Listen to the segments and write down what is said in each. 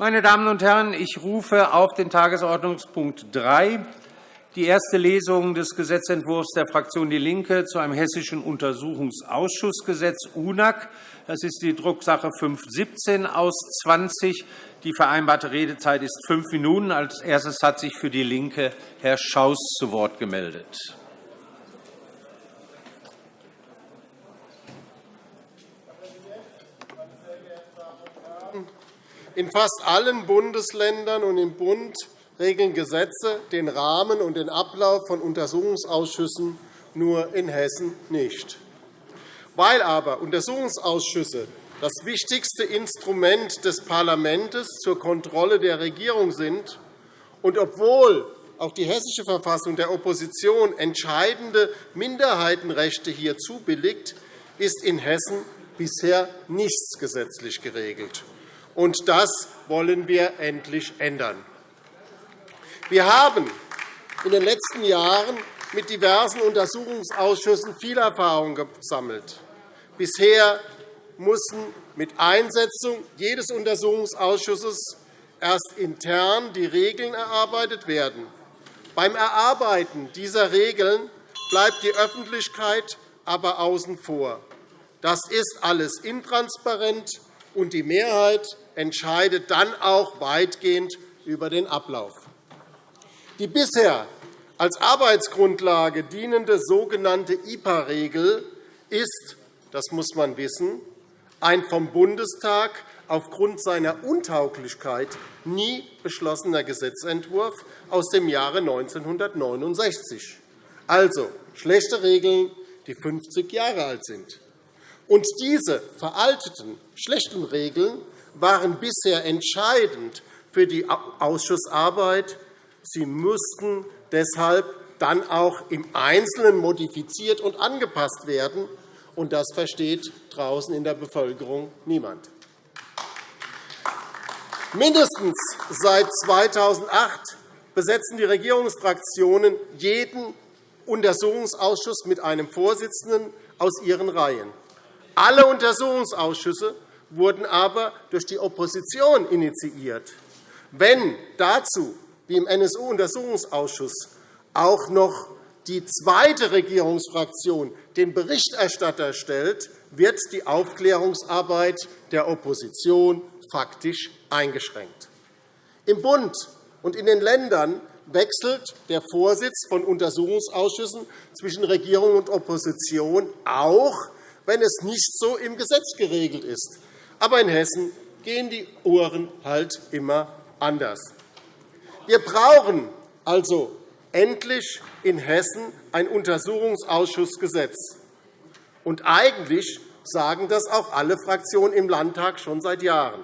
Meine Damen und Herren, ich rufe auf den Tagesordnungspunkt 3 die erste Lesung des Gesetzentwurfs der Fraktion DIE LINKE zu einem hessischen Untersuchungsausschussgesetz UNAG. Das ist die Drucksache 517 aus 20. Die vereinbarte Redezeit ist fünf Minuten. Als erstes hat sich für DIE LINKE Herr Schaus zu Wort gemeldet. In fast allen Bundesländern und im Bund regeln Gesetze den Rahmen und den Ablauf von Untersuchungsausschüssen, nur in Hessen nicht. Weil aber Untersuchungsausschüsse das wichtigste Instrument des Parlaments zur Kontrolle der Regierung sind und obwohl auch die Hessische Verfassung der Opposition entscheidende Minderheitenrechte hier zubilligt, ist in Hessen bisher nichts gesetzlich geregelt. Und das wollen wir endlich ändern. Wir haben in den letzten Jahren mit diversen Untersuchungsausschüssen viel Erfahrung gesammelt. Bisher mussten mit Einsetzung jedes Untersuchungsausschusses erst intern die Regeln erarbeitet werden. Beim Erarbeiten dieser Regeln bleibt die Öffentlichkeit aber außen vor. Das ist alles intransparent, und die Mehrheit entscheidet dann auch weitgehend über den Ablauf. Die bisher als Arbeitsgrundlage dienende sogenannte IPA-Regel ist, das muss man wissen, ein vom Bundestag aufgrund seiner Untauglichkeit nie beschlossener Gesetzentwurf aus dem Jahre 1969. Also schlechte Regeln, die 50 Jahre alt sind. Und diese veralteten, schlechten Regeln waren bisher entscheidend für die Ausschussarbeit. Sie mussten deshalb dann auch im Einzelnen modifiziert und angepasst werden. Und das versteht draußen in der Bevölkerung niemand. Mindestens seit 2008 besetzen die Regierungsfraktionen jeden Untersuchungsausschuss mit einem Vorsitzenden aus ihren Reihen. Alle Untersuchungsausschüsse wurden aber durch die Opposition initiiert. Wenn dazu, wie im NSU-Untersuchungsausschuss, auch noch die zweite Regierungsfraktion den Berichterstatter stellt, wird die Aufklärungsarbeit der Opposition faktisch eingeschränkt. Im Bund und in den Ländern wechselt der Vorsitz von Untersuchungsausschüssen zwischen Regierung und Opposition auch wenn es nicht so im Gesetz geregelt ist. Aber in Hessen gehen die Uhren halt immer anders. Wir brauchen also endlich in Hessen ein Untersuchungsausschussgesetz. Und eigentlich sagen das auch alle Fraktionen im Landtag schon seit Jahren.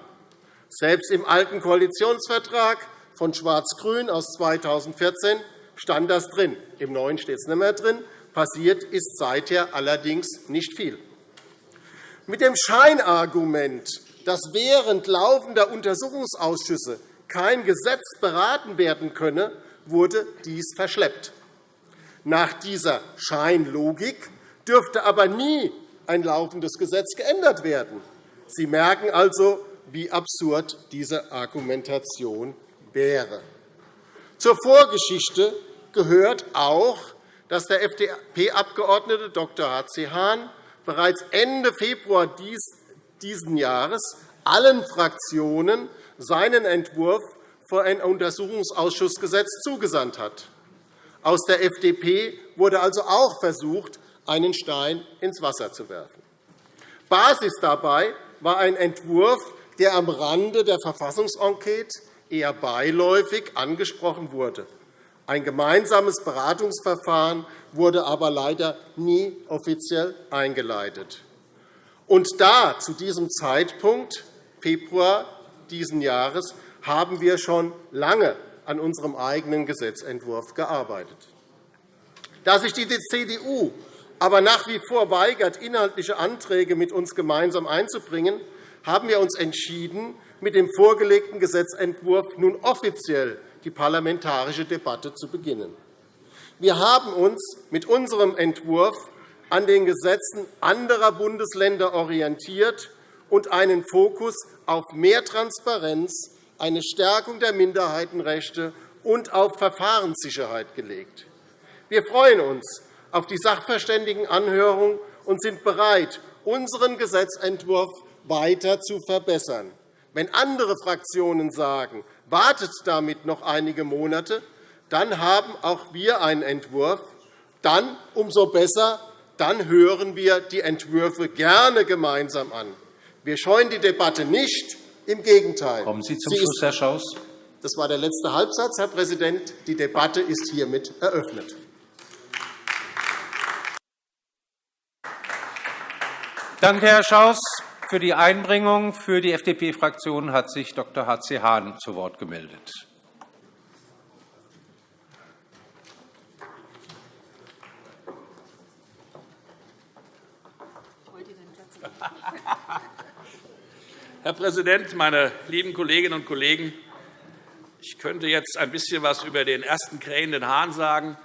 Selbst im alten Koalitionsvertrag von Schwarz-Grün aus 2014 stand das drin. Im neuen steht es nicht mehr drin. Passiert ist seither allerdings nicht viel. Mit dem Scheinargument, dass während laufender Untersuchungsausschüsse kein Gesetz beraten werden könne, wurde dies verschleppt. Nach dieser Scheinlogik dürfte aber nie ein laufendes Gesetz geändert werden. Sie merken also, wie absurd diese Argumentation wäre. Zur Vorgeschichte gehört auch, dass der FDP-Abgeordnete Dr. H.C. Hahn bereits Ende Februar dieses Jahres allen Fraktionen seinen Entwurf für ein Untersuchungsausschussgesetz zugesandt hat. Aus der FDP wurde also auch versucht, einen Stein ins Wasser zu werfen. Basis dabei war ein Entwurf, der am Rande der Verfassungsenquete eher beiläufig angesprochen wurde. Ein gemeinsames Beratungsverfahren wurde aber leider nie offiziell eingeleitet. Und da, zu diesem Zeitpunkt, Februar dieses Jahres, haben wir schon lange an unserem eigenen Gesetzentwurf gearbeitet. Da sich die CDU aber nach wie vor weigert, inhaltliche Anträge mit uns gemeinsam einzubringen, haben wir uns entschieden, mit dem vorgelegten Gesetzentwurf nun offiziell die parlamentarische Debatte zu beginnen. Wir haben uns mit unserem Entwurf an den Gesetzen anderer Bundesländer orientiert und einen Fokus auf mehr Transparenz eine Stärkung der Minderheitenrechte und auf Verfahrenssicherheit gelegt. Wir freuen uns auf die Sachverständigenanhörung und sind bereit, unseren Gesetzentwurf weiter zu verbessern. Wenn andere Fraktionen sagen, wartet damit noch einige Monate, dann haben auch wir einen Entwurf. Dann umso besser, dann hören wir die Entwürfe gerne gemeinsam an. Wir scheuen die Debatte nicht. Im Gegenteil. Kommen Sie zum Schluss, Herr Schaus. Das war der letzte Halbsatz, Herr Präsident. Die Debatte ist hiermit eröffnet. Danke, Herr Schaus. Für die Einbringung für die FDP-Fraktion hat sich Dr. H.C. Hahn zu Wort gemeldet. Herr Präsident, meine lieben Kolleginnen und Kollegen! Ich könnte jetzt ein bisschen etwas über den ersten krähenden Hahn sagen,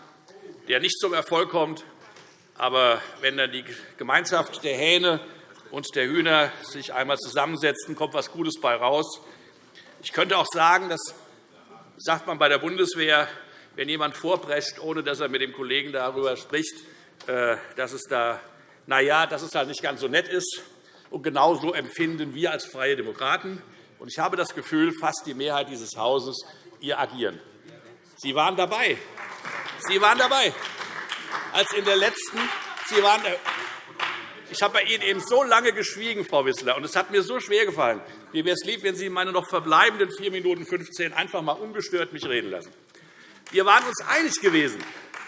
der nicht zum Erfolg kommt. Aber wenn dann die Gemeinschaft der Hähne und der Hühner sich einmal zusammensetzen, kommt etwas Gutes bei raus. Ich könnte auch sagen, das sagt man bei der Bundeswehr, wenn jemand vorprescht, ohne dass er mit dem Kollegen darüber spricht, äh, dass es da, na ja, dass es halt nicht ganz so nett ist. Und genauso empfinden wir als Freie Demokraten. Und ich habe das Gefühl, fast die Mehrheit dieses Hauses ihr agieren. Sie waren dabei. Sie waren dabei, als in der letzten. Sie waren ich habe bei Ihnen eben so lange geschwiegen, Frau Wissler, und es hat mir so schwer gefallen. Mir wäre es lieb, wenn Sie meine noch verbleibenden 4 Minuten 15 einfach einmal ungestört mich reden lassen. Wir waren uns einig gewesen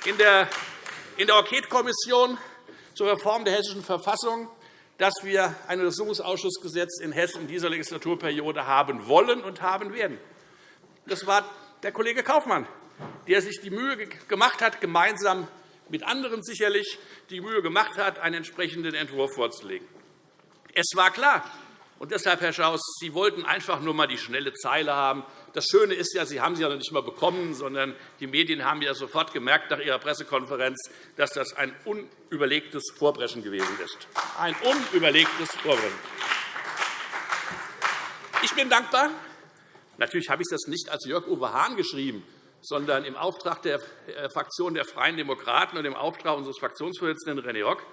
in der Enquetekommission zur Reform der Hessischen Verfassung, dass wir ein Untersuchungsausschussgesetz in Hessen in dieser Legislaturperiode haben wollen und haben werden. Das war der Kollege Kaufmann, der sich die Mühe gemacht hat, gemeinsam mit anderen sicherlich die Mühe gemacht hat, einen entsprechenden Entwurf vorzulegen. Es war klar, und deshalb, Herr Schaus, Sie wollten einfach nur einmal die schnelle Zeile haben. Das Schöne ist ja, Sie haben sie ja noch nicht einmal bekommen, sondern die Medien haben ja sofort gemerkt nach Ihrer Pressekonferenz, dass das ein unüberlegtes Vorbrechen gewesen ist. Ein unüberlegtes Vorbrechen. Ich bin dankbar. Natürlich habe ich das nicht als Jörg-Uwe Hahn geschrieben, sondern im Auftrag der äh, Fraktion der Freien Demokraten und im Auftrag unseres Fraktionsvorsitzenden René Rock,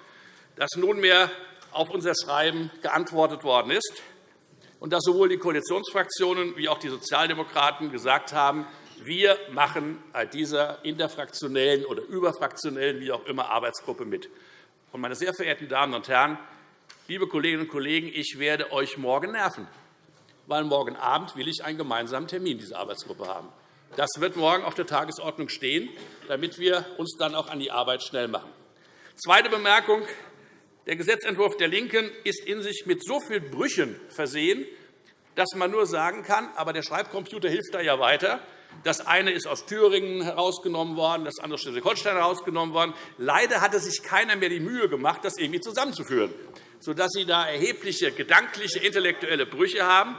dass nunmehr auf unser Schreiben geantwortet worden ist und dass sowohl die Koalitionsfraktionen wie auch die Sozialdemokraten gesagt haben, wir machen bei dieser interfraktionellen oder überfraktionellen, wie auch immer, Arbeitsgruppe mit. Meine sehr verehrten Damen und Herren, liebe Kolleginnen und Kollegen, ich werde euch morgen nerven, weil morgen Abend will ich einen gemeinsamen Termin dieser Arbeitsgruppe haben. Das wird morgen auf der Tagesordnung stehen, damit wir uns dann auch an die Arbeit schnell machen. Zweite Bemerkung. Der Gesetzentwurf der LINKEN ist in sich mit so vielen Brüchen versehen, dass man nur sagen kann, aber der Schreibcomputer hilft da ja weiter. Das eine ist aus Thüringen herausgenommen worden, das andere aus Schleswig-Holstein herausgenommen worden. Leider hatte sich keiner mehr die Mühe gemacht, das irgendwie zusammenzuführen, sodass Sie da erhebliche gedankliche, intellektuelle Brüche haben.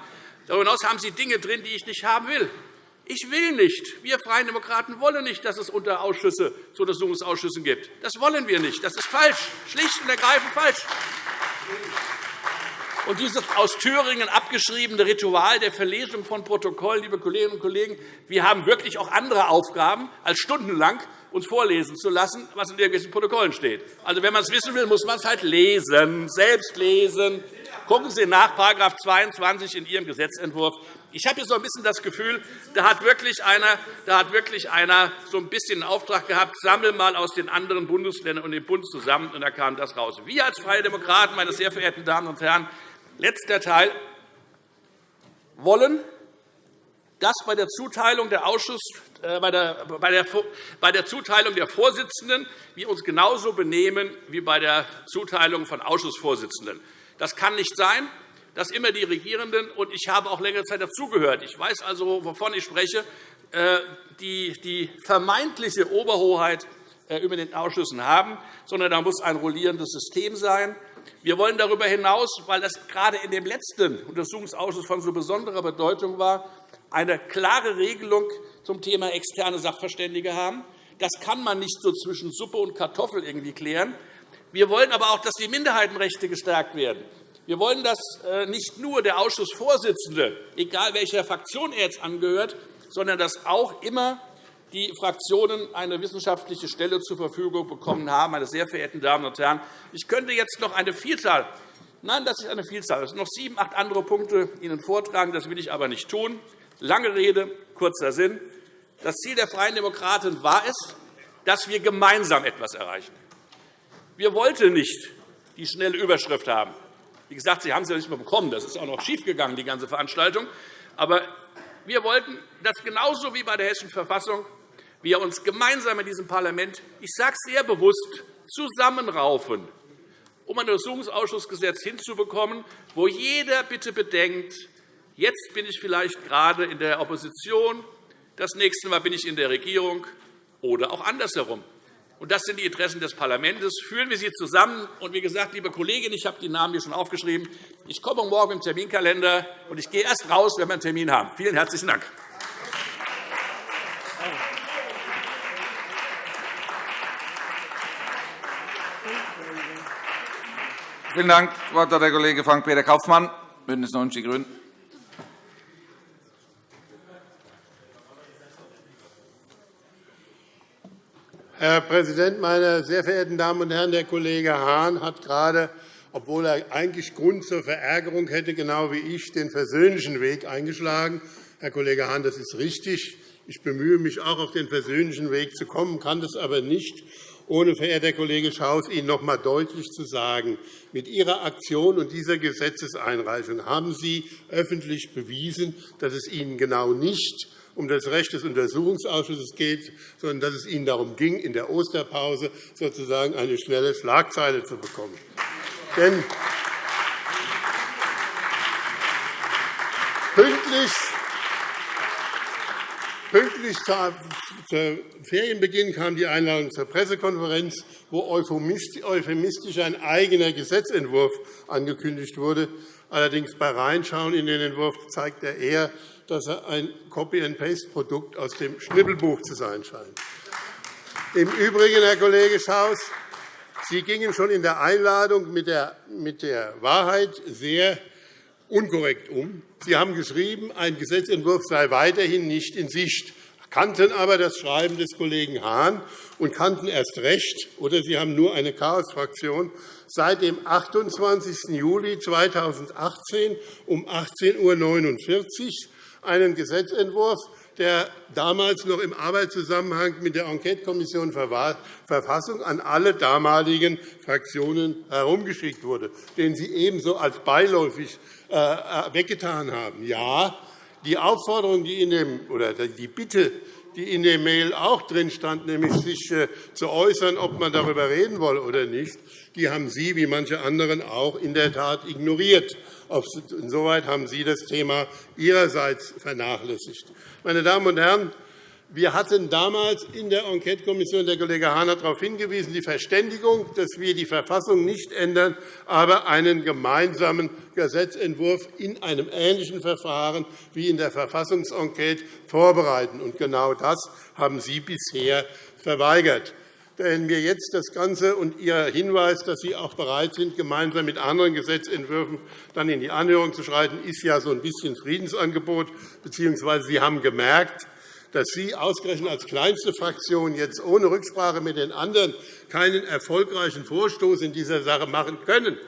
Darüber hinaus haben Sie Dinge drin, die ich nicht haben will. Ich will nicht, wir Freien Demokraten wollen nicht, dass es Unterausschüsse zu Untersuchungsausschüssen gibt. Das wollen wir nicht. Das ist falsch, schlicht und ergreifend falsch. Und dieses aus Thüringen abgeschriebene Ritual der Verlesung von Protokollen, liebe Kolleginnen und Kollegen, wir haben wirklich auch andere Aufgaben, als stundenlang uns vorlesen zu lassen, was in irgendwelchen Protokollen steht. Also, wenn man es wissen will, muss man es halt lesen, selbst lesen. Gucken Sie nach § 22 in Ihrem Gesetzentwurf. Ich habe so ein bisschen das Gefühl, da hat wirklich einer, da hat wirklich einer so ein bisschen einen Auftrag gehabt, sammel mal aus den anderen Bundesländern und dem Bund zusammen, und da kam das raus. Wir als Freie Demokraten, meine sehr verehrten Damen und Herren, letzter Teil, wollen, dass bei der Zuteilung der Ausschuss, äh, bei, der, bei, der, bei der Zuteilung der Vorsitzenden wir uns genauso benehmen wie bei der Zuteilung von Ausschussvorsitzenden. Das kann nicht sein dass immer die Regierenden, und ich habe auch längere Zeit dazugehört, ich weiß also, wovon ich spreche, äh, die vermeintliche Oberhoheit äh, über den Ausschüssen haben, sondern da muss ein rollierendes System sein. Wir wollen darüber hinaus, weil das gerade in dem letzten Untersuchungsausschuss von so besonderer Bedeutung war, eine klare Regelung zum Thema externe Sachverständige haben. Das kann man nicht so zwischen Suppe und Kartoffel irgendwie klären. Wir wollen aber auch, dass die Minderheitenrechte gestärkt werden. Wir wollen, dass äh, nicht nur der Ausschussvorsitzende, egal welcher Fraktion er jetzt angehört, sondern dass auch immer die Fraktionen eine wissenschaftliche Stelle zur Verfügung bekommen haben. Meine sehr verehrten Damen und Herren, ich könnte jetzt noch eine Vielzahl Nein, das ist eine Vielzahl. Es sind noch sieben, acht andere Punkte Ihnen vortragen. Das will ich aber nicht tun. Lange Rede, kurzer Sinn. Das Ziel der Freien Demokraten war es, dass wir gemeinsam etwas erreichen. Wir wollten nicht die schnelle Überschrift haben. Wie gesagt, Sie haben es ja nicht mehr bekommen. Das ist auch noch schiefgegangen, die ganze Veranstaltung. Aber wir wollten, dass genauso wie bei der Hessischen Verfassung wir uns gemeinsam in diesem Parlament, ich sage es sehr bewusst, zusammenraufen, um ein Untersuchungsausschussgesetz hinzubekommen, wo jeder bitte bedenkt, jetzt bin ich vielleicht gerade in der Opposition, das nächste Mal bin ich in der Regierung oder auch andersherum. Das sind die Interessen des Parlaments. Führen wir sie zusammen. Und wie gesagt, liebe Kolleginnen, ich habe die Namen hier schon aufgeschrieben. Ich komme morgen im Terminkalender, und ich gehe erst raus, wenn wir einen Termin haben. Vielen herzlichen Dank. Vielen Dank. Das Wort hat der Kollege Frank-Peter Kaufmann, BÜNDNIS 90 die GRÜNEN. Herr Präsident, meine sehr verehrten Damen und Herren! Der Kollege Hahn hat gerade, obwohl er eigentlich Grund zur Verärgerung hätte, genau wie ich, den versöhnlichen Weg eingeschlagen. Herr Kollege Hahn, das ist richtig. Ich bemühe mich auch, auf den versöhnlichen Weg zu kommen, kann das aber nicht, ohne, verehrter Kollege Schaus, Ihnen noch einmal deutlich zu sagen, mit Ihrer Aktion und dieser Gesetzeseinreichung haben Sie öffentlich bewiesen, dass es Ihnen genau nicht um das Recht des Untersuchungsausschusses geht, sondern dass es Ihnen darum ging, in der Osterpause sozusagen eine schnelle Schlagzeile zu bekommen. Denn pünktlich Pünktlich zu Ferienbeginn kam die Einladung zur Pressekonferenz, wo euphemistisch ein eigener Gesetzentwurf angekündigt wurde. Allerdings bei Reinschauen in den Entwurf zeigt er eher, dass er ein Copy-and-Paste-Produkt aus dem Schnibbelbuch zu sein scheint. Im Übrigen, Herr Kollege Schaus, Sie gingen schon in der Einladung mit der Wahrheit sehr unkorrekt um. Sie haben geschrieben, ein Gesetzentwurf sei weiterhin nicht in Sicht, kannten aber das Schreiben des Kollegen Hahn und kannten erst recht, oder Sie haben nur eine Chaosfraktion, seit dem 28. Juli 2018 um 18.49 Uhr einen Gesetzentwurf, der damals noch im Arbeitszusammenhang mit der Enquetekommission Verfassung an alle damaligen Fraktionen herumgeschickt wurde, den Sie ebenso als beiläufig äh, äh, weggetan haben. Ja, die Aufforderung, die in dem, oder die Bitte, die in dem Mail auch drin stand, nämlich sich äh, zu äußern, ob man darüber reden wolle oder nicht, die haben Sie, wie manche anderen, auch in der Tat ignoriert. Insoweit haben Sie das Thema Ihrerseits vernachlässigt. Meine Damen und Herren, wir hatten damals in der Enquetekommission, der Kollege Hahn hat darauf hingewiesen, die Verständigung, dass wir die Verfassung nicht ändern, aber einen gemeinsamen Gesetzentwurf in einem ähnlichen Verfahren wie in der Verfassungsenquete vorbereiten. Und genau das haben Sie bisher verweigert. Wenn wir jetzt das Ganze und Ihr Hinweis, dass Sie auch bereit sind, gemeinsam mit anderen Gesetzentwürfen dann in die Anhörung zu schreiten, ist ja so ein bisschen Friedensangebot, bzw. Sie haben gemerkt, dass Sie ausgerechnet als kleinste Fraktion jetzt ohne Rücksprache mit den anderen keinen erfolgreichen Vorstoß in dieser Sache machen können.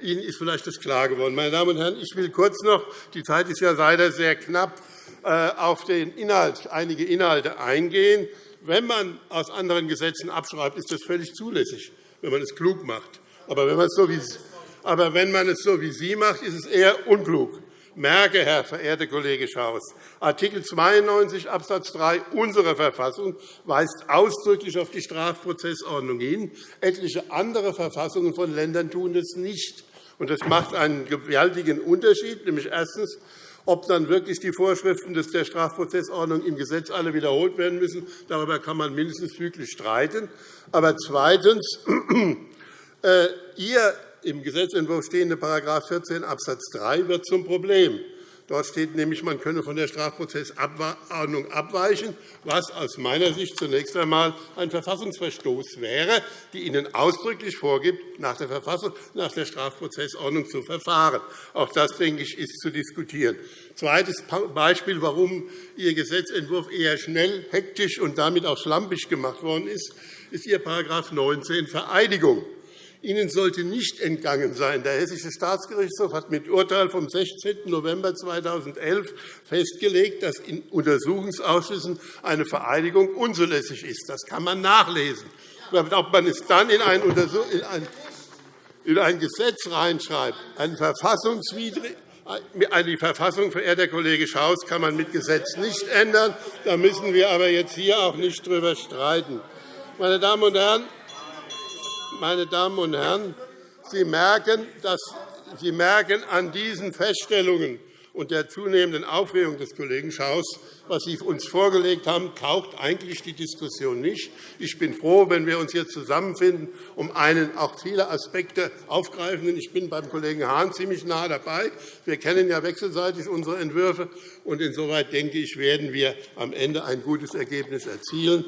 Ihnen ist vielleicht das klar geworden. Meine Damen und Herren, ich will kurz noch, die Zeit ist ja leider sehr knapp, äh, auf den Inhalt, einige Inhalte eingehen. Wenn man aus anderen Gesetzen abschreibt, ist das völlig zulässig, wenn man es klug macht. Aber wenn man es so wie, aber wenn man es so wie Sie macht, ist es eher unklug merke, Herr verehrter Kollege Schaus, Art. 92 Abs. 3 unserer Verfassung weist ausdrücklich auf die Strafprozessordnung hin. Etliche andere Verfassungen von Ländern tun das nicht. Das macht einen gewaltigen Unterschied, nämlich erstens, ob dann wirklich die Vorschriften der Strafprozessordnung im Gesetz alle wiederholt werden müssen. Darüber kann man mindestens füglich streiten. Aber zweitens, äh, Ihr im Gesetzentwurf stehende § 14 Abs. 3 wird zum Problem. Dort steht nämlich, man könne von der Strafprozessordnung abweichen, was aus meiner Sicht zunächst einmal ein Verfassungsverstoß wäre, die Ihnen ausdrücklich vorgibt, nach der, Verfassung, nach der Strafprozessordnung zu verfahren. Auch das, denke ich, ist zu diskutieren. Zweites Beispiel, warum Ihr Gesetzentwurf eher schnell, hektisch und damit auch schlampig gemacht worden ist, ist Ihr § 19 Vereidigung. Ihnen sollte nicht entgangen sein, der Hessische Staatsgerichtshof hat mit Urteil vom 16. November 2011 festgelegt, dass in Untersuchungsausschüssen eine Vereidigung unzulässig ist. Das kann man nachlesen. Ob man es dann in ein, in ein Gesetz reinschreibt, eine verfassungswidrig die Verfassung, verehrter Kollege Schaus, kann man mit Gesetz nicht ändern. Da müssen wir aber jetzt hier auch nicht darüber streiten. Meine Damen und Herren, meine Damen und Herren, Sie merken, dass Sie merken an diesen Feststellungen und der zunehmenden Aufregung des Kollegen Schaus, was Sie uns vorgelegt haben, taucht eigentlich die Diskussion nicht. Ich bin froh, wenn wir uns jetzt zusammenfinden, um einen auch viele Aspekte aufgreifenden. Ich bin beim Kollegen Hahn ziemlich nah dabei. Wir kennen ja wechselseitig unsere Entwürfe. und Insoweit denke ich, werden wir am Ende ein gutes Ergebnis erzielen.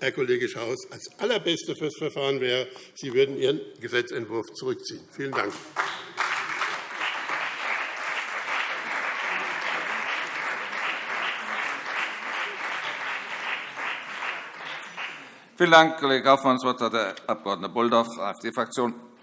Herr Kollege Schaus, das Allerbeste für das Verfahren wäre, Sie würden Ihren Gesetzentwurf zurückziehen. Vielen Dank. Vielen Dank, Kollege Kaufmann. Das Wort hat der Abg. Bolldorf, AfD-Fraktion.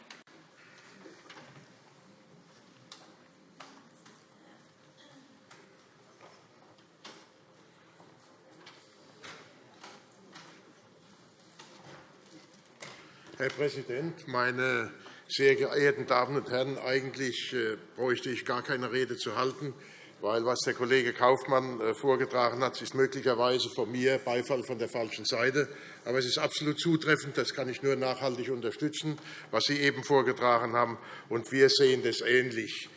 Herr Präsident, meine sehr geehrten Damen und Herren! Eigentlich äh, bräuchte ich gar keine Rede zu halten, weil was der Kollege Kaufmann äh, vorgetragen hat, ist möglicherweise von mir Beifall von der falschen Seite. Aber es ist absolut zutreffend. Das kann ich nur nachhaltig unterstützen, was Sie eben vorgetragen haben. Und wir sehen das ähnlich.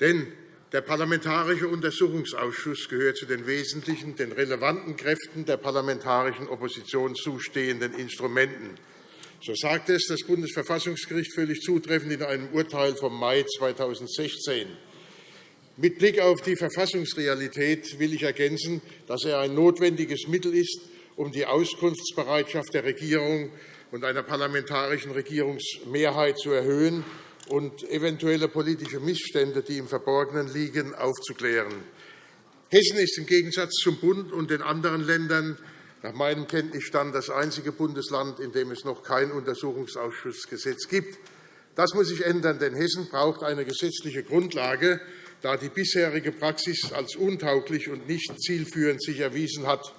Denn der Parlamentarische Untersuchungsausschuss gehört zu den wesentlichen, den relevanten Kräften der parlamentarischen Opposition zustehenden Instrumenten. So sagte es das Bundesverfassungsgericht völlig zutreffend in einem Urteil vom Mai 2016. Mit Blick auf die Verfassungsrealität will ich ergänzen, dass er ein notwendiges Mittel ist, um die Auskunftsbereitschaft der Regierung und einer parlamentarischen Regierungsmehrheit zu erhöhen und eventuelle politische Missstände, die im Verborgenen liegen, aufzuklären. Hessen ist im Gegensatz zum Bund und den anderen Ländern nach meinem Kenntnisstand das einzige Bundesland, in dem es noch kein Untersuchungsausschussgesetz gibt. Das muss sich ändern, denn Hessen braucht eine gesetzliche Grundlage, da die bisherige Praxis als untauglich und nicht zielführend sich erwiesen hat.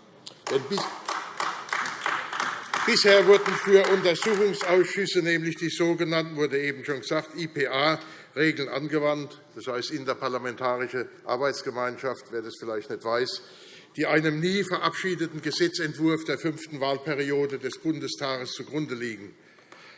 Bisher wurden für Untersuchungsausschüsse, nämlich die sogenannten, wurde eben schon gesagt, IPA-Regeln angewandt, das heißt interparlamentarische Arbeitsgemeinschaft, wer das vielleicht nicht weiß die einem nie verabschiedeten Gesetzentwurf der fünften Wahlperiode des Bundestages zugrunde liegen.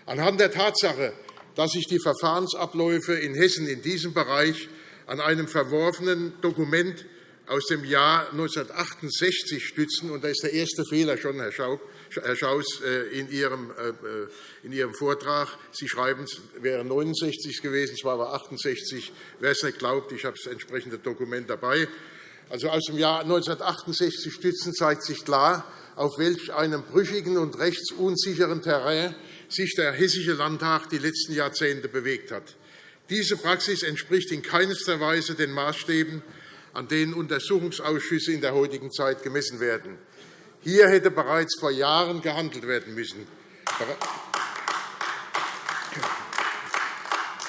Anhand der Tatsache, dass sich die Verfahrensabläufe in Hessen in diesem Bereich an einem verworfenen Dokument aus dem Jahr 1968 stützen, und da ist der erste Fehler schon, Herr Schaus, äh, in Ihrem, äh, äh, in Ihrem Vortrag. Sie schreiben, es wäre 69 gewesen, es war aber 68. Wer es nicht glaubt, ich habe das entsprechende Dokument dabei also aus dem Jahr 1968 stützen, zeigt sich klar, auf welch einem brüchigen und rechtsunsicheren Terrain sich der Hessische Landtag die letzten Jahrzehnte bewegt hat. Diese Praxis entspricht in keinster Weise den Maßstäben, an denen Untersuchungsausschüsse in der heutigen Zeit gemessen werden. Hier hätte bereits vor Jahren gehandelt werden müssen.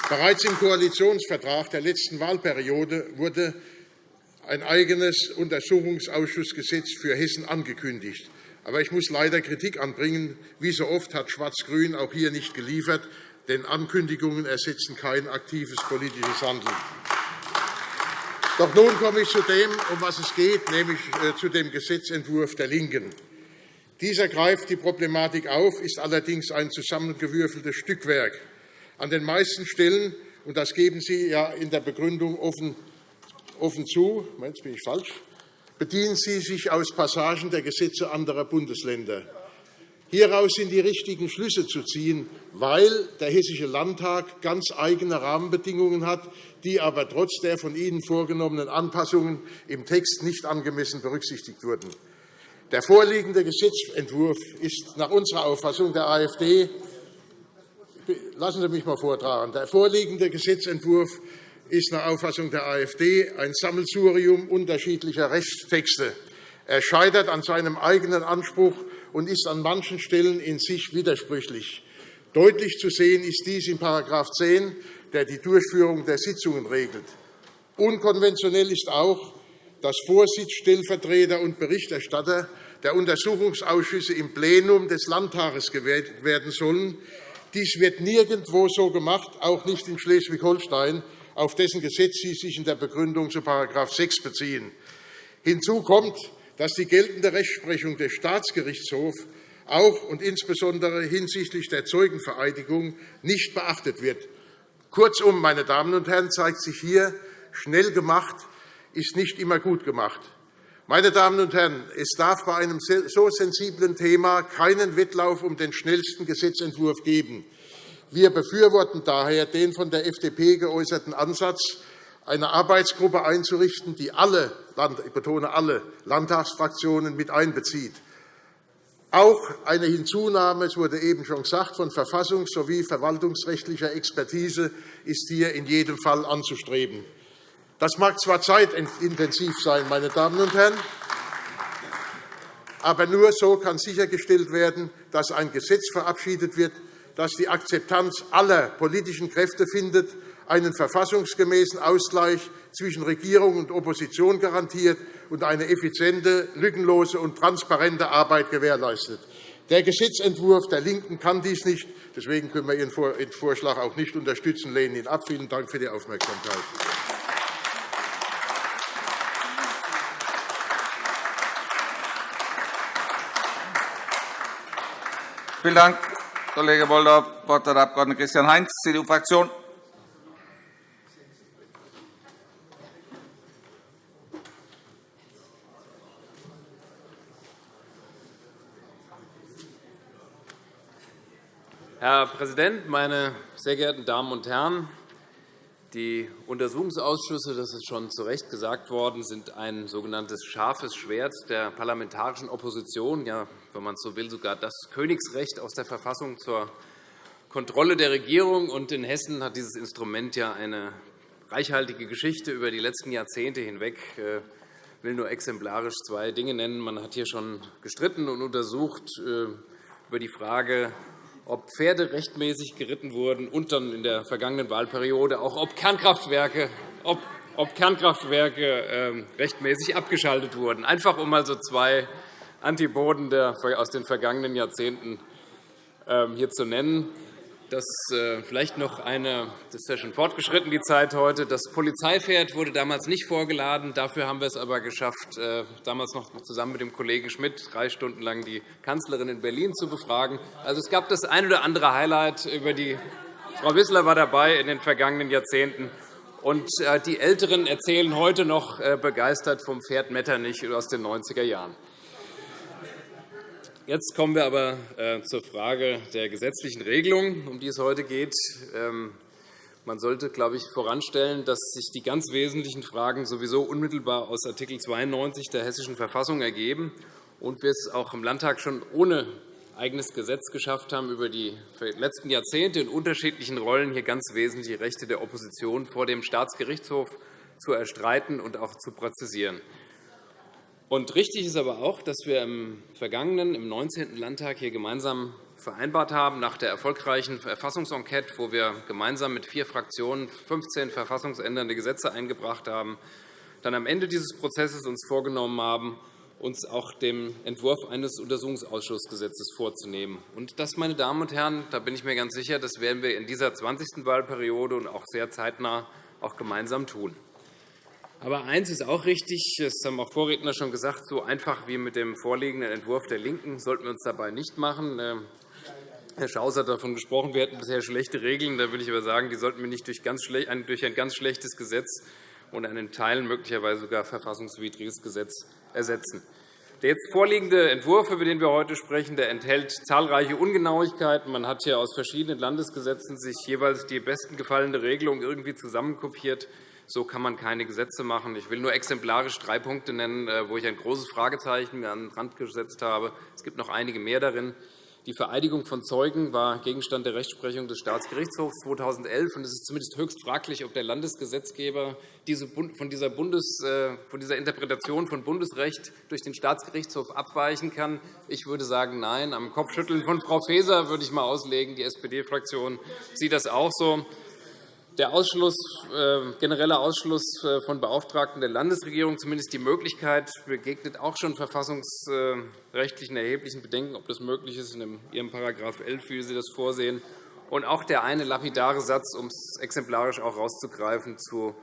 Bereits im Koalitionsvertrag der letzten Wahlperiode wurde ein eigenes Untersuchungsausschussgesetz für Hessen angekündigt. Aber ich muss leider Kritik anbringen. Wie so oft hat Schwarz-Grün auch hier nicht geliefert, denn Ankündigungen ersetzen kein aktives politisches Handeln. Doch nun komme ich zu dem, um was es geht, nämlich äh, zu dem Gesetzentwurf der LINKEN. Dieser greift die Problematik auf, ist allerdings ein zusammengewürfeltes Stückwerk. An den meisten Stellen, und das geben Sie ja in der Begründung offen offen zu, jetzt bin ich falsch, bedienen Sie sich aus Passagen der Gesetze anderer Bundesländer. Hieraus sind die richtigen Schlüsse zu ziehen, weil der Hessische Landtag ganz eigene Rahmenbedingungen hat, die aber trotz der von Ihnen vorgenommenen Anpassungen im Text nicht angemessen berücksichtigt wurden. Der vorliegende Gesetzentwurf ist nach unserer Auffassung der AfD Lassen Sie mich einmal vortragen. Der vorliegende Gesetzentwurf ist nach Auffassung der AfD ein Sammelsurium unterschiedlicher Rechtstexte. Er scheitert an seinem eigenen Anspruch und ist an manchen Stellen in sich widersprüchlich. Deutlich zu sehen ist dies in § 10, der die Durchführung der Sitzungen regelt. Unkonventionell ist auch, dass Vorsitz, Stellvertreter und Berichterstatter der Untersuchungsausschüsse im Plenum des Landtages gewählt werden sollen. Dies wird nirgendwo so gemacht, auch nicht in Schleswig-Holstein, auf dessen Gesetz Sie sich in der Begründung zu § 6 beziehen. Hinzu kommt, dass die geltende Rechtsprechung des Staatsgerichtshofs auch und insbesondere hinsichtlich der Zeugenvereidigung nicht beachtet wird. Kurzum, meine Damen und Herren, zeigt sich hier, schnell gemacht ist nicht immer gut gemacht. Meine Damen und Herren, es darf bei einem so sensiblen Thema keinen Wettlauf um den schnellsten Gesetzentwurf geben. Wir befürworten daher den von der FDP geäußerten Ansatz, eine Arbeitsgruppe einzurichten, die alle, ich betone alle, Landtagsfraktionen mit einbezieht. Auch eine Hinzunahme, es wurde eben schon gesagt, von verfassungs- sowie verwaltungsrechtlicher Expertise ist hier in jedem Fall anzustreben. Das mag zwar zeitintensiv sein, meine Damen und Herren, aber nur so kann sichergestellt werden, dass ein Gesetz verabschiedet wird, das die Akzeptanz aller politischen Kräfte findet, einen verfassungsgemäßen Ausgleich zwischen Regierung und Opposition garantiert und eine effiziente, lückenlose und transparente Arbeit gewährleistet. Der Gesetzentwurf der LINKEN kann dies nicht. Deswegen können wir Ihren Vorschlag auch nicht unterstützen, lehnen ihn ab. Vielen Dank für die Aufmerksamkeit. Vielen Dank, Kollege Bolldorf. Wort hat der Abg. Christian Heinz, CDU-Fraktion. Herr Präsident, meine sehr geehrten Damen und Herren! Die Untersuchungsausschüsse, das ist schon zu Recht gesagt worden, sind ein sogenanntes scharfes Schwert der parlamentarischen Opposition, ja, wenn man so will, sogar das Königsrecht aus der Verfassung zur Kontrolle der Regierung. Und in Hessen hat dieses Instrument ja eine reichhaltige Geschichte über die letzten Jahrzehnte hinweg. Ich will nur exemplarisch zwei Dinge nennen. Man hat hier schon gestritten und untersucht äh, über die Frage, ob Pferde rechtmäßig geritten wurden und dann in der vergangenen Wahlperiode auch ob Kernkraftwerke, ob, ob Kernkraftwerke äh, rechtmäßig abgeschaltet wurden. Einfach um mal so zwei Antipoden der, aus den vergangenen Jahrzehnten äh, hier zu nennen. Das äh, vielleicht noch eine, das ist ja schon fortgeschritten, die Zeit heute. Das Polizeipferd wurde damals nicht vorgeladen. Dafür haben wir es aber geschafft, äh, damals noch zusammen mit dem Kollegen Schmidt drei Stunden lang die Kanzlerin in Berlin zu befragen. Also, es gab das ein oder andere Highlight über die Frau Wissler war dabei in den vergangenen Jahrzehnten. Und äh, die Älteren erzählen heute noch begeistert vom Pferd Metternich aus den 90er Jahren. Jetzt kommen wir aber äh, zur Frage der gesetzlichen Regelung, um die es heute geht. Ähm, man sollte, glaube ich, voranstellen, dass sich die ganz wesentlichen Fragen sowieso unmittelbar aus Art. 92 der Hessischen Verfassung ergeben und wir es auch im Landtag schon ohne eigenes Gesetz geschafft haben, über die letzten Jahrzehnte in unterschiedlichen Rollen hier ganz wesentliche Rechte der Opposition vor dem Staatsgerichtshof zu erstreiten und auch zu präzisieren. Und richtig ist aber auch, dass wir im vergangenen, im 19. Landtag hier gemeinsam vereinbart haben, nach der erfolgreichen Verfassungsenquete, wo wir gemeinsam mit vier Fraktionen 15 verfassungsändernde Gesetze eingebracht haben, dann am Ende dieses Prozesses uns vorgenommen haben, uns auch dem Entwurf eines Untersuchungsausschussgesetzes vorzunehmen. Und das, meine Damen und Herren, da bin ich mir ganz sicher, das werden wir in dieser 20. Wahlperiode und auch sehr zeitnah auch gemeinsam tun. Aber eines ist auch richtig, das haben auch Vorredner schon gesagt, so einfach wie mit dem vorliegenden Entwurf der LINKEN sollten wir uns dabei nicht machen. Ähm, Herr Schaus hat davon gesprochen, wir hätten bisher schlechte Regeln. Da würde ich aber sagen, die sollten wir nicht durch, ein ganz schlechtes Gesetz und einen Teilen möglicherweise sogar verfassungswidriges Gesetz ersetzen. Der jetzt vorliegende Entwurf, über den wir heute sprechen, der enthält zahlreiche Ungenauigkeiten. Man hat hier aus verschiedenen Landesgesetzen sich jeweils die besten gefallene Regelung irgendwie zusammenkopiert. So kann man keine Gesetze machen. Ich will nur exemplarisch drei Punkte nennen, äh, wo ich ein großes Fragezeichen an den Rand gesetzt habe. Es gibt noch einige mehr darin. Die Vereidigung von Zeugen war Gegenstand der Rechtsprechung des Staatsgerichtshofs 2011. Es ist zumindest höchst fraglich, ob der Landesgesetzgeber von dieser, Bundes, äh, von dieser Interpretation von Bundesrecht durch den Staatsgerichtshof abweichen kann. Ich würde sagen, nein. Am Kopfschütteln von Frau Faeser würde ich einmal auslegen. Die SPD-Fraktion sieht das auch so. Der Ausschluss, äh, generelle Ausschluss äh, von Beauftragten der Landesregierung, zumindest die Möglichkeit, begegnet auch schon verfassungsrechtlichen erheblichen Bedenken, ob das möglich ist, in Ihrem § 11, wie Sie das vorsehen. Und auch der eine lapidare Satz, um es exemplarisch auch herauszugreifen, zu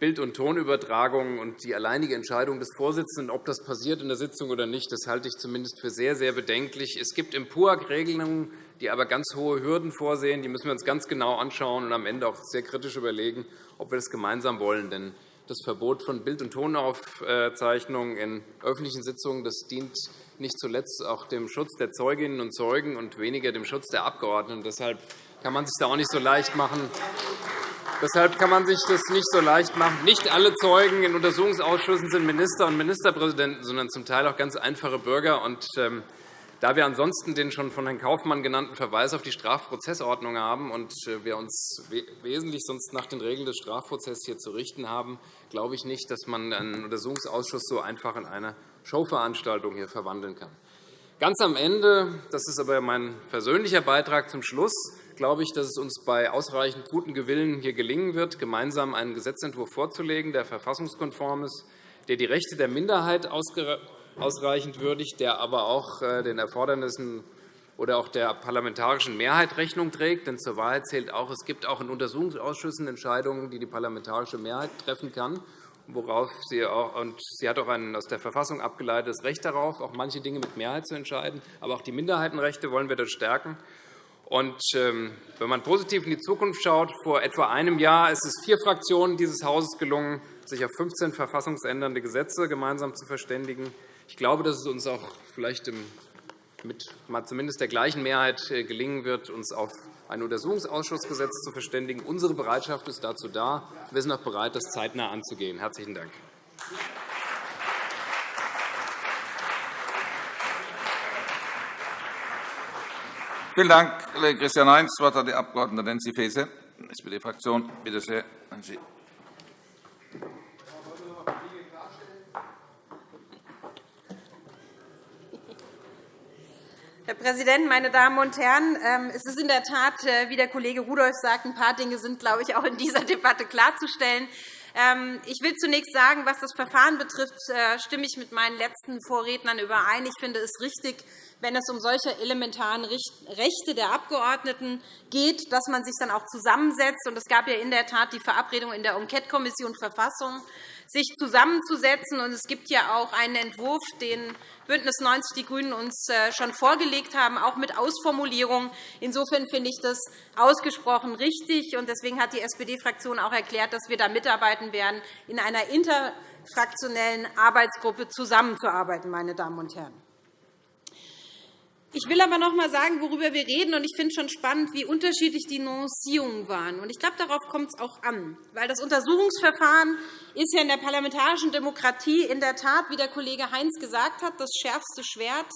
Bild- und Tonübertragungen und die alleinige Entscheidung des Vorsitzenden, ob das passiert in der Sitzung oder nicht, das halte ich zumindest für sehr, sehr bedenklich. Es gibt im PUAG Regelungen, die aber ganz hohe Hürden vorsehen. Die müssen wir uns ganz genau anschauen und am Ende auch sehr kritisch überlegen, ob wir das gemeinsam wollen. Denn das Verbot von Bild- und Tonaufzeichnungen in öffentlichen Sitzungen das dient nicht zuletzt auch dem Schutz der Zeuginnen und Zeugen und weniger dem Schutz der Abgeordneten. Deshalb kann man sich da auch nicht so leicht machen. Deshalb kann man sich das nicht so leicht machen. Nicht alle Zeugen in Untersuchungsausschüssen sind Minister und Ministerpräsidenten, sondern zum Teil auch ganz einfache Bürger. Und, ähm, da wir ansonsten den schon von Herrn Kaufmann genannten Verweis auf die Strafprozessordnung haben und äh, wir uns wesentlich sonst nach den Regeln des Strafprozesses hier zu richten haben, glaube ich nicht, dass man einen Untersuchungsausschuss so einfach in eine Showveranstaltung hier verwandeln kann. Ganz am Ende, das ist aber mein persönlicher Beitrag zum Schluss, glaube ich, dass es uns bei ausreichend guten Gewillen hier gelingen wird, gemeinsam einen Gesetzentwurf vorzulegen, der verfassungskonform ist, der die Rechte der Minderheit ausreichend würdigt, der aber auch äh, den Erfordernissen oder auch der parlamentarischen Mehrheit Rechnung trägt. Denn zur Wahrheit zählt auch, es gibt auch in Untersuchungsausschüssen Entscheidungen, die die parlamentarische Mehrheit treffen kann worauf sie auch, und sie hat auch ein aus der Verfassung abgeleitetes Recht darauf, auch manche Dinge mit Mehrheit zu entscheiden. Aber auch die Minderheitenrechte wollen wir dort stärken. Und, ähm, wenn man positiv in die Zukunft schaut, vor etwa einem Jahr ist es vier Fraktionen dieses Hauses gelungen, sich auf 15 verfassungsändernde Gesetze gemeinsam zu verständigen. Ich glaube, dass es uns auch vielleicht mit zumindest der gleichen Mehrheit äh, gelingen wird, uns auf ein Untersuchungsausschussgesetz zu verständigen. Unsere Bereitschaft ist dazu da. Wir sind auch bereit, das zeitnah anzugehen. – Herzlichen Dank. Vielen Dank, Kollege Christian Heinz. Das Wort hat die Abg. Nancy Faeser, SPD-Fraktion. Bitte sehr, Nancy. Herr Präsident, meine Damen und Herren! Ähm, es ist in der Tat, äh, wie der Kollege Rudolph sagt, ein paar Dinge sind, glaube ich, auch in dieser Debatte klarzustellen. Ähm, ich will zunächst sagen, was das Verfahren betrifft, äh, stimme ich mit meinen letzten Vorrednern überein. Ich finde es richtig, wenn es um solche elementaren Rechte der Abgeordneten geht, dass man sich dann auch zusammensetzt. Es gab ja in der Tat die Verabredung in der Enquetekommission Verfassung, sich zusammenzusetzen. Es gibt ja auch einen Entwurf, den BÜNDNIS 90 die GRÜNEN uns äh, schon vorgelegt haben, auch mit Ausformulierung. Insofern finde ich das ausgesprochen richtig. Deswegen hat die SPD-Fraktion auch erklärt, dass wir da mitarbeiten werden, in einer interfraktionellen Arbeitsgruppe zusammenzuarbeiten. Meine Damen und Herren. Ich will aber noch einmal sagen, worüber wir reden. Ich finde schon spannend, wie unterschiedlich die Nuancierungen waren. Ich glaube, darauf kommt es auch an. Weil das Untersuchungsverfahren ist ja in der parlamentarischen Demokratie in der Tat, wie der Kollege Heinz gesagt hat, das schärfste Schwert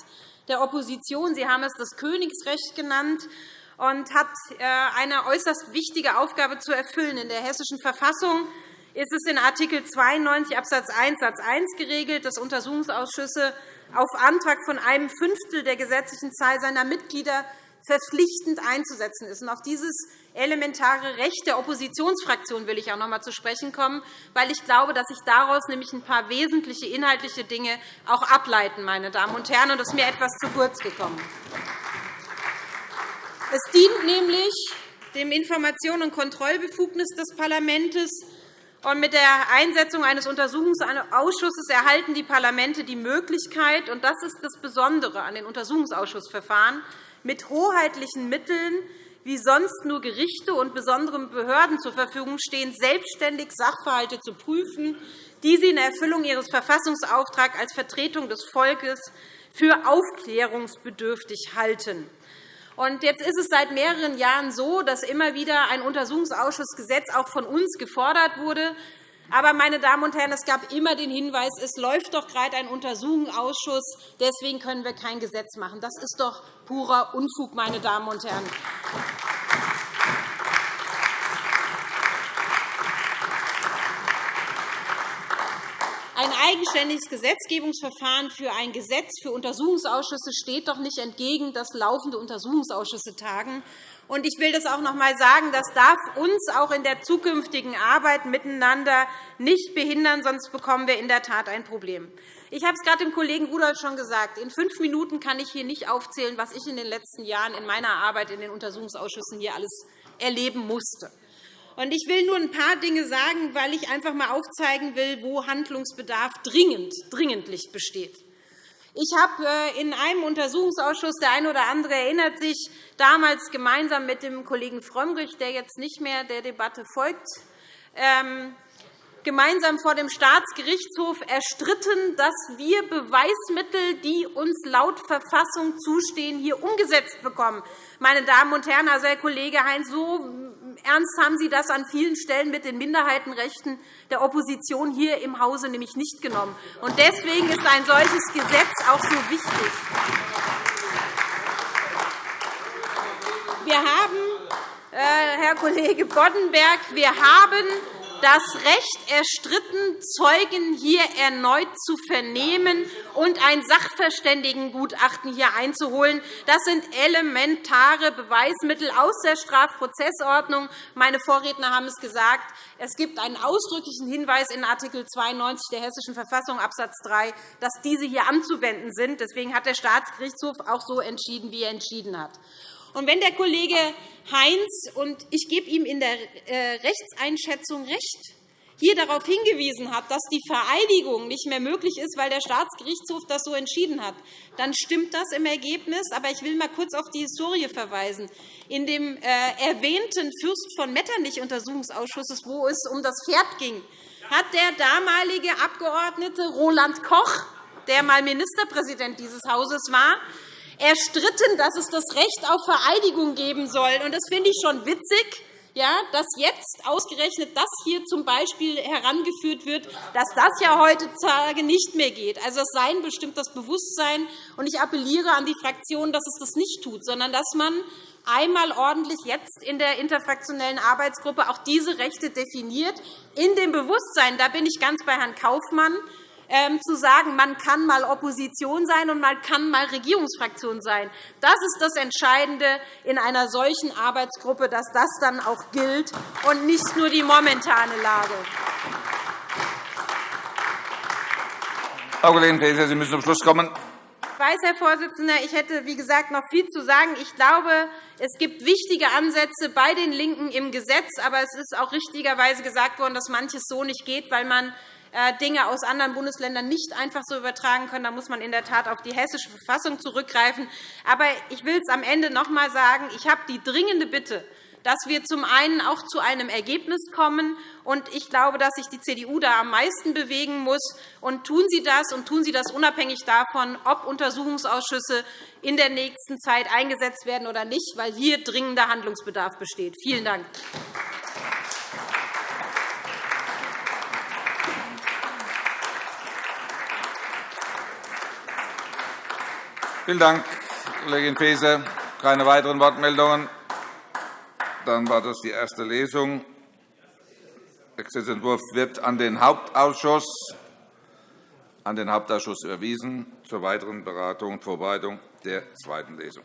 der Opposition. Sie haben es das Königsrecht genannt und hat äh, eine äußerst wichtige Aufgabe zu erfüllen. In der Hessischen Verfassung ist es in Art. 92 Abs. 1 Satz 1 geregelt, dass Untersuchungsausschüsse auf Antrag von einem Fünftel der gesetzlichen Zahl seiner Mitglieder verpflichtend einzusetzen ist. Auf dieses elementare Recht der Oppositionsfraktion will ich auch noch einmal zu sprechen kommen, weil ich glaube, dass sich daraus nämlich ein paar wesentliche inhaltliche Dinge auch ableiten, meine Damen und Herren, und das ist mir etwas zu kurz gekommen. Es dient nämlich dem Information- und Kontrollbefugnis des Parlaments mit der Einsetzung eines Untersuchungsausschusses erhalten die Parlamente die Möglichkeit, und das ist das Besondere an den Untersuchungsausschussverfahren, mit hoheitlichen Mitteln, wie sonst nur Gerichte und besonderen Behörden zur Verfügung stehen, selbstständig Sachverhalte zu prüfen, die sie in Erfüllung ihres Verfassungsauftrags als Vertretung des Volkes für aufklärungsbedürftig halten. Und jetzt ist es seit mehreren Jahren so, dass immer wieder ein Untersuchungsausschussgesetz auch von uns gefordert wurde. Aber, meine Damen und Herren, es gab immer den Hinweis, es läuft doch gerade ein Untersuchungsausschuss, deswegen können wir kein Gesetz machen. Das ist doch purer Unfug, meine Damen und Herren. Ein eigenständiges Gesetzgebungsverfahren für ein Gesetz für Untersuchungsausschüsse steht doch nicht entgegen, dass laufende Untersuchungsausschüsse tagen. Ich will das auch noch einmal sagen. Das darf uns auch in der zukünftigen Arbeit miteinander nicht behindern, sonst bekommen wir in der Tat ein Problem. Ich habe es gerade dem Kollegen Rudolph schon gesagt. In fünf Minuten kann ich hier nicht aufzählen, was ich in den letzten Jahren in meiner Arbeit in den Untersuchungsausschüssen hier alles erleben musste. Ich will nur ein paar Dinge sagen, weil ich einfach einmal aufzeigen will, wo Handlungsbedarf dringend, dringendlich besteht. Ich habe äh, in einem Untersuchungsausschuss, der eine oder andere erinnert sich, damals gemeinsam mit dem Kollegen Frömmrich, der jetzt nicht mehr der Debatte folgt, ähm, gemeinsam vor dem Staatsgerichtshof erstritten, dass wir Beweismittel, die uns laut Verfassung zustehen, hier umgesetzt bekommen. Meine Damen und Herren, also Herr Kollege Heinz, so ernst haben Sie das an vielen Stellen mit den Minderheitenrechten der Opposition hier im Hause nämlich nicht genommen. Deswegen ist ein solches Gesetz auch so wichtig. Wir haben, äh, Herr Kollege Boddenberg, wir haben das Recht erstritten, Zeugen hier erneut zu vernehmen und ein Sachverständigengutachten hier einzuholen. Das sind elementare Beweismittel aus der Strafprozessordnung. Meine Vorredner haben es gesagt. Es gibt einen ausdrücklichen Hinweis in Art. 92 der Hessischen Verfassung Abs. 3, dass diese hier anzuwenden sind. Deswegen hat der Staatsgerichtshof auch so entschieden, wie er entschieden hat. Und wenn der Kollege Heinz, und ich gebe ihm in der äh, Rechtseinschätzung recht, hier darauf hingewiesen hat, dass die Vereidigung nicht mehr möglich ist, weil der Staatsgerichtshof das so entschieden hat, dann stimmt das im Ergebnis. Aber ich will einmal kurz auf die Historie verweisen. In dem äh, erwähnten Fürst von Metternich-Untersuchungsausschusses, wo es um das Pferd ging, hat der damalige Abgeordnete Roland Koch, der einmal Ministerpräsident dieses Hauses war, erstritten, dass es das Recht auf Vereidigung geben soll. Das finde ich schon witzig, dass jetzt ausgerechnet das hier zum Beispiel herangeführt wird, dass das ja heutzutage nicht mehr geht. Also, es sei bestimmt das Bewusstsein. Und ich appelliere an die Fraktion, dass es das nicht tut, sondern dass man einmal ordentlich jetzt in der interfraktionellen Arbeitsgruppe auch diese Rechte definiert, in dem Bewusstsein, da bin ich ganz bei Herrn Kaufmann, zu sagen, man kann einmal Opposition sein und man kann einmal Regierungsfraktion sein. Das ist das Entscheidende in einer solchen Arbeitsgruppe, dass das dann auch gilt und nicht nur die momentane Lage. Frau Kollegin Faeser, Sie müssen zum Schluss kommen. Ich weiß, Herr Vorsitzender, ich hätte, wie gesagt, noch viel zu sagen. Ich glaube, es gibt wichtige Ansätze bei den LINKEN im Gesetz. Aber es ist auch richtigerweise gesagt worden, dass manches so nicht geht, weil man Dinge aus anderen Bundesländern nicht einfach so übertragen können. Da muss man in der Tat auf die Hessische Verfassung zurückgreifen. Aber ich will es am Ende noch einmal sagen. Ich habe die dringende Bitte, dass wir zum einen auch zu einem Ergebnis kommen. Und ich glaube, dass sich die CDU da am meisten bewegen muss. Und tun Sie das, und tun Sie das unabhängig davon, ob Untersuchungsausschüsse in der nächsten Zeit eingesetzt werden oder nicht, weil hier dringender Handlungsbedarf besteht. Vielen Dank. Vielen Dank, Kollegin Faeser. Keine weiteren Wortmeldungen. Dann war das die erste Lesung. Der Gesetzentwurf wird an den Hauptausschuss, an den Hauptausschuss überwiesen zur weiteren Beratung und Vorbereitung der zweiten Lesung.